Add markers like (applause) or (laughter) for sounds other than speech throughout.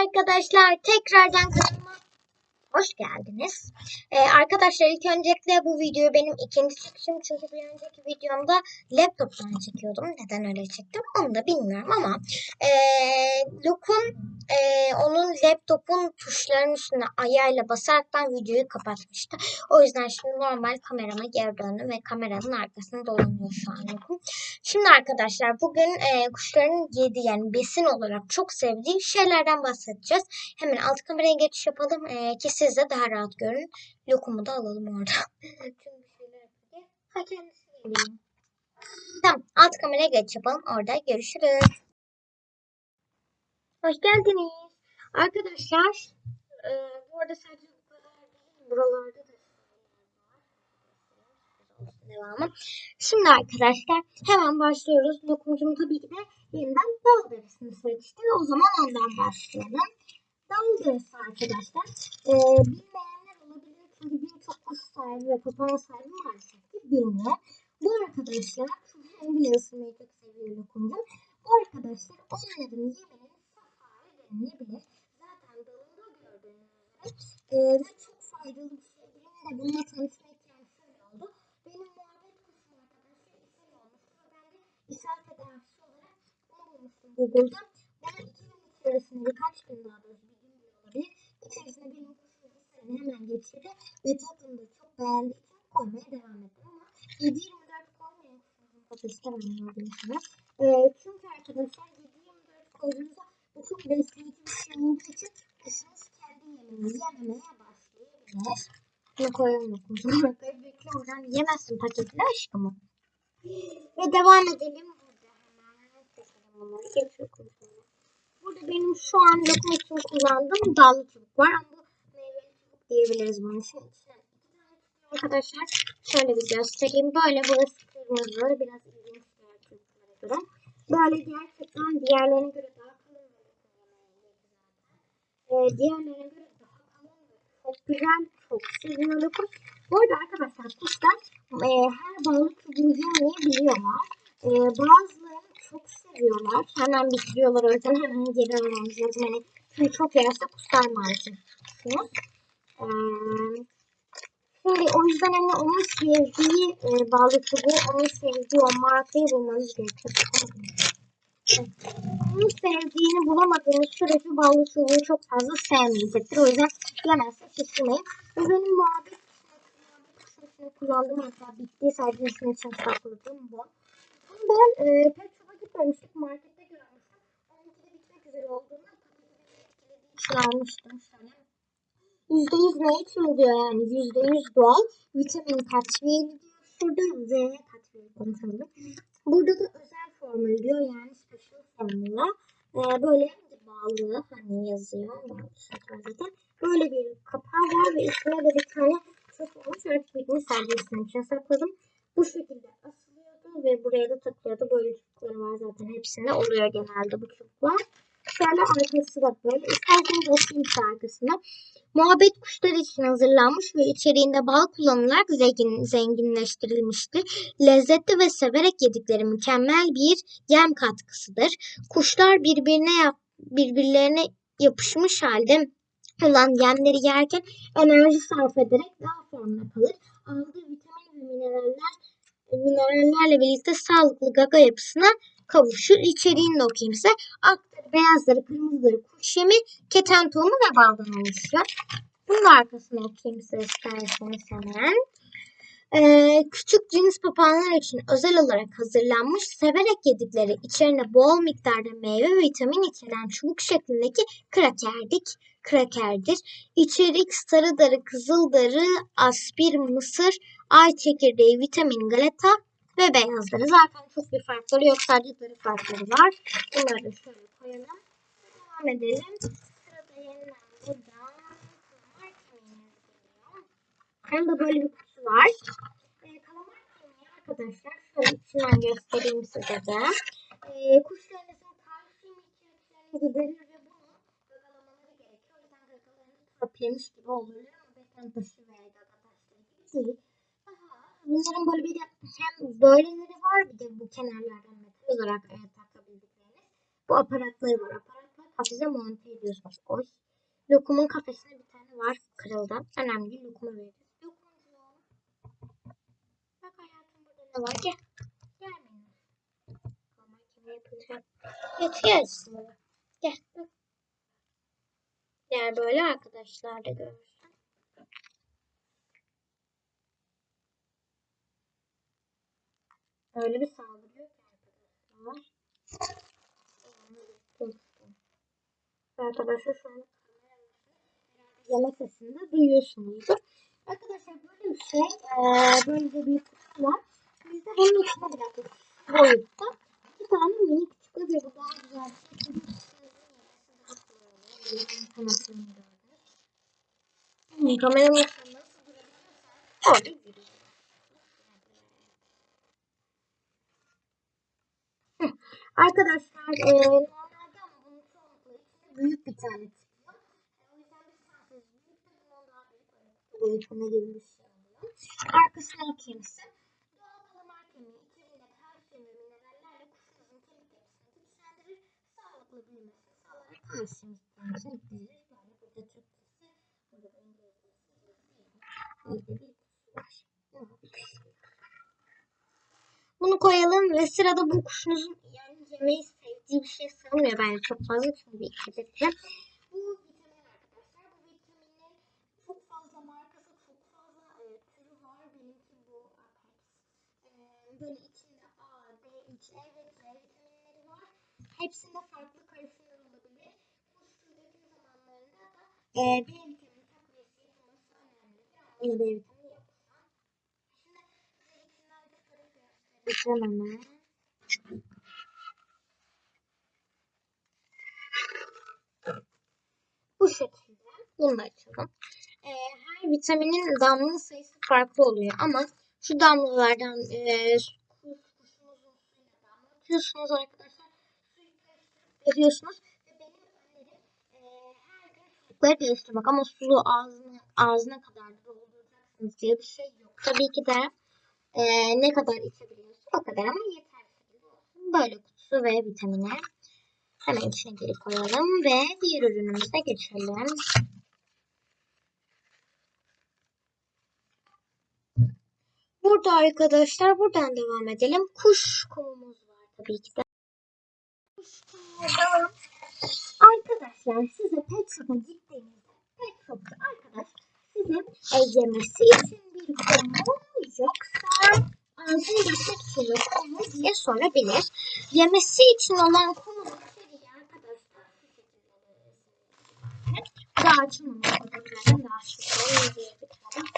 Arkadaşlar tekrardan kanalıma hoş geldiniz. Ee, arkadaşlar ilk öncelikle bu video benim ikinci çekişim. Çünkü bir önceki videomda laptoptan çekiyordum. Neden öyle çektim onu da bilmiyorum ama e, Luke'un e, onun laptopun tuşlarının üstüne ayağıyla basaraktan videoyu kapatmıştı. O yüzden şimdi normal kamerama geri döndüm ve kameranın arkasında dolanıyor şu an. Şimdi arkadaşlar bugün e, kuşların yediği yani besin olarak çok sevdiği şeylerden bahsedeceğiz. Hemen alt kameraya geçiş yapalım e, ki siz de daha rahat görün. Lokumu da alalım orada. (laughs) Ha kendisi. Tamam alt kameraya geç yapalım. Orada görüşürüz. Hoş geldiniz. Arkadaşlar e, bu arada sadece bu kadar değil. Buralarda da devamı. Şimdi arkadaşlar hemen başlıyoruz. Lokumcum tabii ki de yeniden dal derisini seçti. O zaman ondan başlayalım. Dal derisi arkadaşlar. Ee, bilmeyenler olabilir. Çünkü birçok kuş sahibi ve papağan sahibi maalesef ki bilmiyor. Bu arkadaşlar hem bile ısırmayı çok seviyor lokumcum. Bu arkadaşlar onların safari denilebilir. Zaten dalında gördüğünüz üzere. Ve çok faydalı bir şey. Benim de bununla tanışma ihtiyacım şöyle oldu. Benim muhabbet kuşum arkadaşlar ishal olmuştu ve ben de ishal tedavisi olarak bunu bulmuştum Google'da. Ben iki gün içerisinde birkaç gün daha doğrusu bir gün bile olabilir. İçerisinde benim kuşum ishalini hemen geçirdi ve tadını da çok beğendiği için koymaya devam ettim ama 7-24 koymayan kuşumuzun tadı istemem gördüğünüz ee, çünkü arkadaşlar 7-24 koyduğunuzda çok besleyici bir şey olduğu için kuşunuz kendi yemeğini yememeye başlayabilir. Bunu koyalım bakalım. Bekle oradan yemezsin paketli aşkımı. Ve devam edelim. Burada hemen seçelim bunları. Geçiyor. Burada benim şu an lokum için kullandığım dallı çubuk var. Ama bu meyveli çubuk diyebiliriz bunu. Şimdi içine iki tane tutuyor arkadaşlar. Şöyle bir göstereyim. Böyle burası kırmızı. Biraz ilginç diğer çubuklara göre. Böyle gerçekten diğerlerine göre daha kalın ve lokum yemeği zaten. Ee, diğerlerine göre daha kalın çok güzel. Çok seviyor lokum. Bu arada arkadaşlar kuşlar e, her balık çubuğu yemeyebiliyorlar. E, bazılarını çok seviyorlar. Hemen bitiriyorlar o yüzden hemen geri almamız lazım. Yani çünkü çok yerse kusar maalesef. E, şimdi o yüzden hani onun sevdiği e, balık çubuğu, onun sevdiği o markayı bulmanız gerekiyor. Onun sevdiğini bulamadığınız sürece balık çubuğu çok fazla sevmeyecektir. O yüzden yemezse şaşırmayın. Ve benim muhabbet kuşun kullandığım hatta bittiği sadece ismi için sakladığım bu. Bunu ben e, pet shop'a gitmemiştik. Markette görmüştüm. Onunki de bitmek üzere olduğunda almıştım. Şöyle. %100 natural diyor yani. %100 doğal. Vitamin takviyeli diyor. Şurada V takviyeli konuşalım. Burada da özel formül diyor. Yani special formula. Ee, böyle bağlı hani yazıyor. Zaten. Böyle bir kapağı var ve içine de bir tane çok olmuş. Birini sergisinin içine sakladım. Bu şekilde asılıyordu ve buraya da takılıyordu. Böyle çubukları var zaten. Hepsinde oluyor genelde bu çubuklar. Şöyle arkası da böyle. İsterseniz açayım arkasını. Muhabbet kuşları için hazırlanmış ve içeriğinde bal kullanılarak zengin, zenginleştirilmiştir. Lezzetli ve severek yedikleri mükemmel bir yem katkısıdır. Kuşlar birbirine yap, birbirlerine yapışmış halde olan yemleri yerken enerji sarf ederek daha formda kalır. Aldığı vitamin ve mineraller minerallerle birlikte sağlıklı gaga yapısına kavuşur. İçeriğini de okuyayım size. Akları, beyazları, kırmızıları, kuş yemi, keten tohumu ve baldan oluşuyor. Bunun arkasını okuyayım size isterseniz hemen. Ee, küçük cins papağanlar için özel olarak hazırlanmış, severek yedikleri içerine bol miktarda meyve ve vitamin içeren çubuk şeklindeki krakerdik, krakerdir. İçerik sarı darı, kızıl darı, aspir, mısır, ay çekirdeği, vitamin, galeta ve beyazları. Zaten çok bir farkları yok. Sadece darı farkları var. Bunları şöyle koyalım. Devam edelim. Sırada yeniden buradan kalamar kemiği geliyor. De böyle bir kutu var. Ee, kalamar kemiği arkadaşlar şöyle içinden göstereyim size de. Ee, kuşlarınızın kalsiyum ihtiyaçlarını giderir ve bunu gagalamaları gerekiyor. O yüzden gagalarını törpülemiş gibi oluyor. Ama beten taşı veya gaga taşları gibi değil. Bunların böyle bir hem böyleleri var bir de bu kenarlardan metal olarak e, takabildikleriniz. Bu aparatları var. Aparatlar kafese monte ediyorsunuz. Oy. Lokumun kafesine bir tane var kırıldı. Önemli değil lokumu vereceğiz. Bak hayatım burada ne var? Gel. Gelmeyin. Ama kime yapılacak? Yatıyor aslında. Gel. Bak. Diğer böyle arkadaşlar da görürsün. Öyle bir saldırıyor ki arkadaşlar. Arkadaşlar şu an yemek sesini duyuyorsunuzdur. Arkadaşlar böyle bir şey, eee, böyle de bir kutu var. Biz de bunun içine bıraktık. Boyutta. Bir tane minik çıktı ve bu daha güzel bir şey. Hmm, durabiliyorsa orada yürüyor. Hı. Arkadaşlar eee normalde ama bunun çoğunlukla içinde büyük bir tane çıkıyor. O yüzden biz sadece büyük daha bir şey oluyor. Arkasına size. Doğal kalamar kemiği içerisinde kalsiyum ve minerallerle kuşunuzun kemik yapısını güçlendirir, sağlıklı büyümesini sağlayarak kalsiyum ihtiyacını giderir. Yani burada Türkçesi, burada da İngilizcesi, böyle bir kutusu var. Bunu koyalım ve sırada bu kuşunuzun yani yemeği sevdiği bir şey sanmıyor bence çok fazla çünkü dikkat edeceğim. Bu vitamin arkadaşlar. Bu vitaminin çok fazla markası, çok fazla e, türü var. Benimki bu Apex. E, böyle içinde A, D, H, E ve C vitaminleri var. Hepsinde farklı karışımlar olabilir. Kuş tüy döküm zamanlarında da e, B vitamini takviyesi yapılması önemlidir. Ama yine B vitamini yok. Şimdi içinden çıkarıp göstereceğim hemen. Bu şekilde. Bunu da açalım. Ee, her vitaminin damla sayısı farklı oluyor ama şu damlalardan e, kuş, kuşunuzun suyuna damlatıyorsunuz arkadaşlar. Suyu veriyorsunuz. Ve benim önerim e, her gün değiştirmek ama sulu ağzına, ağzına kadar dolduracaksınız diye bir şey yok. Tabii ki de e, ne kadar içebiliyorsun o kadar ama yeterli. Böyle kutusu ve vitamini. Hemen içine geri koyalım ve diğer ürünümüze geçelim. Burada arkadaşlar buradan devam edelim. Kuş kumumuz var tabii ki de. Kuş kumu. Arkadaşlar size pet shop'a gittiğinizde pet shop'ta arkadaş size e, yemesi için bir kumu yoksa ağzını geçmek için kumu diye sorabilir. Yemesi için olan kumunun içeriği arkadaşlar şu şekilde böyle daha açılmamış fotoğraflardan daha diye bir tane.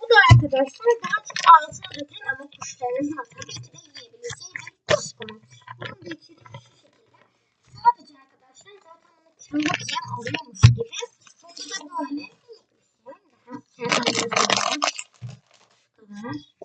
Bu da arkadaşlar daha çok ağzına döken ama kuşlarınızın tabii ki de yiyebileceği bir kuş kumu. Bunun da içeriği şu şekilde. Sadece arkadaşlar zaten bunu kırmak yem alıyormuş gibi. Burada da böyle bir şey. Daha kendime yazıyorum. Şu kadar.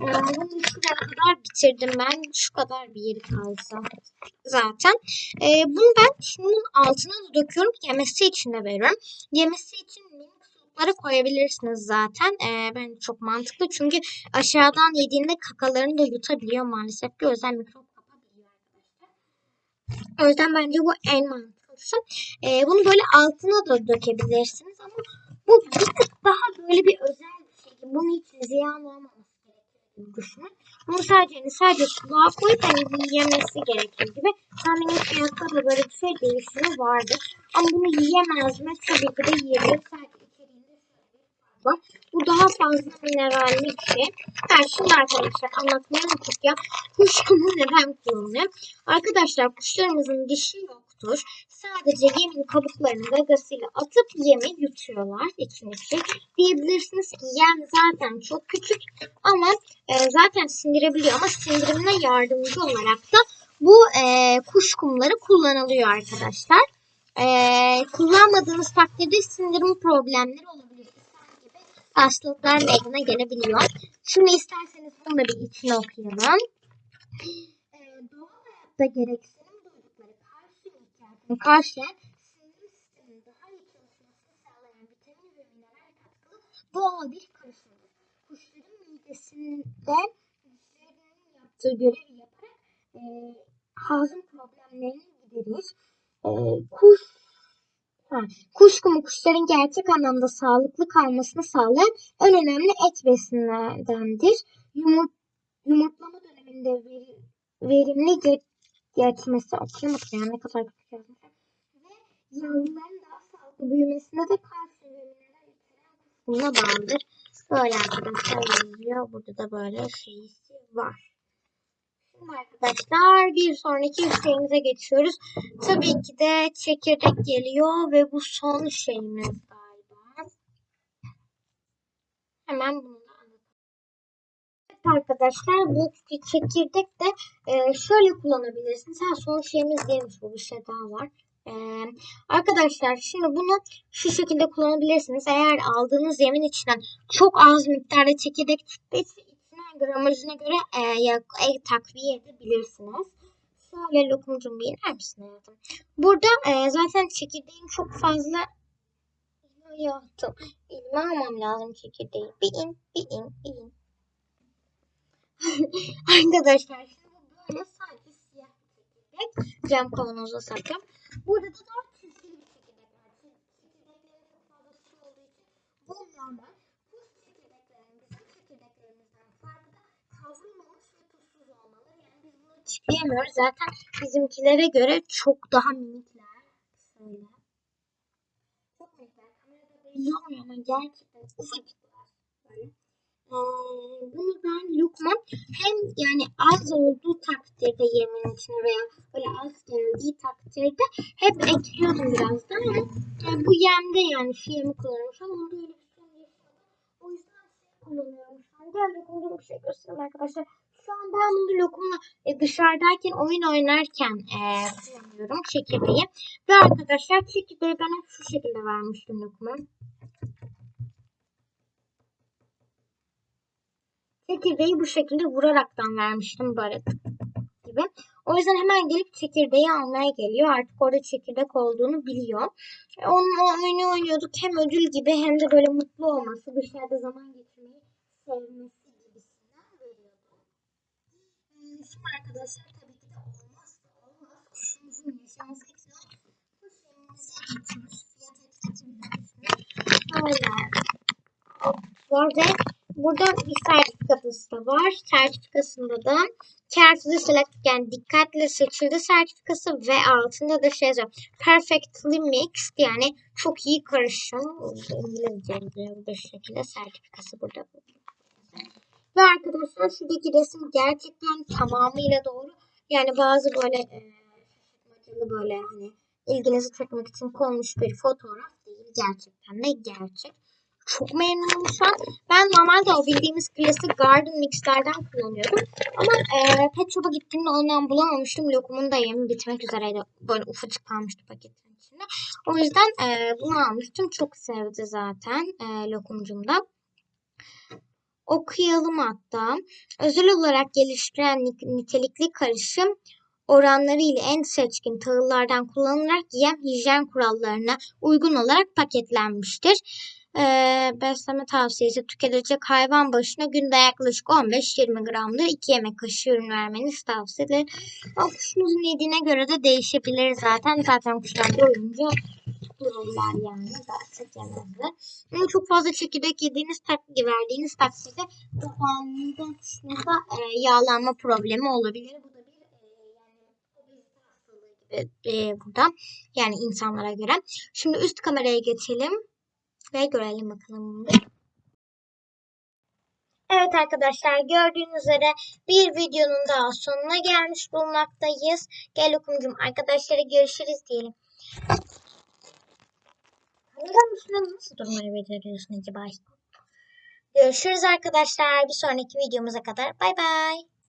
Bunu şuraya kadar bitirdim ben. Şu kadar bir yeri kalsa zaten. Ee, bunu ben şunun altına da döküyorum. Yemesi için de veriyorum. Yemesi için minik koyabilirsiniz zaten. Ee, ben çok mantıklı. Çünkü aşağıdan yediğinde kakalarını da yutabiliyor maalesef ki. O yüzden mikrop kapabiliyor. O yüzden bence bu en mantıklısı. Ee, bunu böyle altına da dökebilirsiniz ama bu bir tık daha böyle bir özel bir şey. Bunun için ziyan gibi düşünün. Bunu sadece hani sadece suluğa koyup hani yemesi gerekir gibi. Tahminin fiyatta da böyle bir şey değişimi vardır. Ama bunu yiyemez mi? Tabii ki de yiyebilir. Sadece içeriğinde var. Bu daha fazla mineralli bir şey. Ben şimdi arkadaşlar anlatmayı unuttuk ya. Kuş kumu neden kullanılıyor? Arkadaşlar kuşlarımızın dişi yoktur. Sadece yemin kabuklarını gagasıyla atıp yemi yutuyorlar için için. Diyebilirsiniz ki yem zaten çok küçük ama e, zaten sindirebiliyor ama sindirimine yardımcı olarak da bu e, kuş kumları kullanılıyor arkadaşlar. E, kullanmadığınız takdirde sindirim problemleri olabilir. Hastalıklar meydana gelebiliyor. Şimdi isterseniz bunu da bir içine okuyalım. E, doğal hayatta ihtiyacını karşılayan sindirim sisteminin daha iyi çalışmasını sağlayan vitamin ve mineral katkılı doğal bir karışımdır. Kuşların midesinde hücrelerinin yaptığı görevi yaparak e, hazım problemlerini giderir. e, kuş ha, kuşkumu kuşların gerçek anlamda sağlıklı kalmasını sağlayan en önemli et besinlerdendir. Yumurt, yumurtlama döneminde veri, verimli geçmesi okuyamadım yani ne kadar kötü yazmış. Ve yavruların daha sağlıklı büyümesine de kalsiyum içeren kısmına bağlıdır. Böyle arkadaşlar yazıyor. Burada da böyle şeysi var. Şimdi arkadaşlar bir sonraki şeyimize geçiyoruz. Tabii ki de çekirdek geliyor ve bu son şeyimiz galiba. Hemen bunu arkadaşlar bu çekirdek de e, şöyle kullanabilirsiniz. Ha son şeyimiz değilmiş bu bir şey daha var. E, arkadaşlar şimdi bunu şu şekilde kullanabilirsiniz. Eğer aldığınız yemin içinden çok az miktarda çekirdek çıktıysa içine gramajına göre e, ya, e, takviye edebilirsiniz. Şöyle lokumcum bir iner misin hayatım? Burada e, zaten çekirdeğin çok fazla hayatım. Elime almam lazım çekirdeği. Bir in, bir in, bir in. (laughs) Arkadaşlar şimdi böyle sadece siyah bir çekirdek. Cam kavanoza sakım. Burada da dört çizgili bir çekirdek var. Çekirdeklerin çok fazla su olduğu için bu normal. Bu çekirdeklerin bizim çekirdeklerimizden farkı da kavrulmamış ve tuzsuz olmaları. Yani biz bunu çikleyemiyoruz. Zaten bizimkilere göre çok daha minikler. Şöyle. Çok minikler. Kamerada belli olmuyor ama gerçekten ufacıklar. Ee, bunu ben Lukman hem yani az olduğu takdirde yemin içine veya böyle az geldiği takdirde hep ekliyordum biraz da ama e, bu yemde yani şu yemi kullanıyorum. Şu an onda öyle bir şey yok. O yüzden şey kullanıyorum. Gel lokumda bir şey göstereyim arkadaşlar. Şu an ben bunu lokumla e, dışarıdayken oyun oynarken e, kullanıyorum çekirdeği. Ve arkadaşlar çekirdeği ben hep şu şekilde vermiştim lokuma. Çekirdeği bu şekilde vuraraktan vermiştim böyle gibi. O yüzden hemen gelip çekirdeği almaya geliyor. Artık orada çekirdek olduğunu biliyor. E, Onunla oyunu oynuyorduk. Hem ödül gibi hem de böyle mutlu olması, dışarıda zaman geçirmeyi sevmesi gibisinden veriyordu. E, Şimdi arkadaşlar tabii ki de olmazsa olmaz. Kuşumuzun yaşaması için kuş yemimize geçiyoruz. Fiyat etiketi Böyle. Var ve Burada bir sertifikası da var. Sertifikasında da carefully select yani dikkatle seçildi sertifikası ve altında da şey yazıyor. Perfectly mixed yani çok iyi karışım. İngilizce bu şekilde sertifikası burada. Ve arkadaşlar şuradaki resim gerçekten tamamıyla doğru. Yani bazı böyle e, böyle hani ilginizi çekmek için konmuş bir fotoğraf değil. Gerçekten de gerçek çok memnunum şu. Ben normalde o bildiğimiz klasik Garden Mix'lerden kullanıyordum. Ama e, Pet Shop'a gittiğimde ondan bulamamıştım. Lokumun da yemi bitmek üzereydi. Böyle ufacık kalmıştı paketin içinde. O yüzden e, bunu almıştım. Çok sevdi zaten e, lokumcum da. Okuyalım hatta. Özel olarak geliştiren nitelikli karışım oranları ile en seçkin tahıllardan kullanılarak yem hijyen kurallarına uygun olarak paketlenmiştir e, besleme tavsiyesi tüketilecek hayvan başına günde yaklaşık 15-20 gramdır 2 yemek kaşığı ürün vermeniz tavsiye edilir. O kuşunuzun yediğine göre de değişebilir zaten. Zaten kuşlar doyunca dururlar yani. Daha çok yemezler. Ama çok fazla çekirdek yediğiniz takdirde verdiğiniz takdirde kapağında kuşunuzda e, yağlanma problemi olabilir. Bu da bir e, e, burada. Yani insanlara göre. Şimdi üst kameraya geçelim ve görelim bakalım. Evet arkadaşlar gördüğünüz üzere bir videonun daha sonuna gelmiş bulunmaktayız. Gel okumcum arkadaşlara görüşürüz diyelim. Neden üstüne nasıl durmayı beceriyorsun acaba? Görüşürüz arkadaşlar. Bir sonraki videomuza kadar. Bay bay.